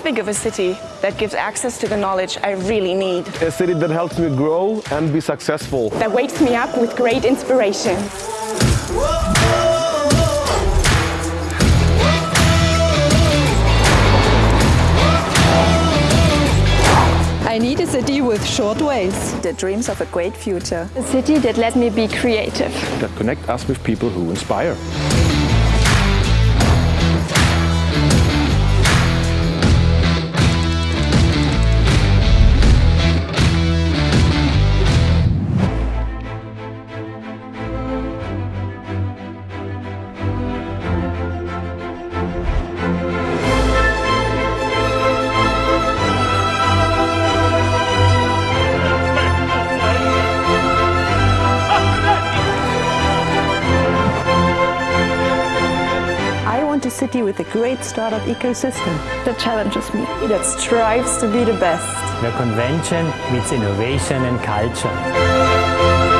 think of a city that gives access to the knowledge I really need. A city that helps me grow and be successful. That wakes me up with great inspiration. I need a city with short ways. That dreams of a great future. A city that let me be creative. That connect us with people who inspire. City with a great startup ecosystem. That challenges me. That strives to be the best. The convention meets innovation and culture.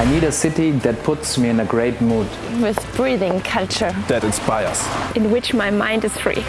I need a city that puts me in a great mood. With breathing culture. That inspires. In which my mind is free.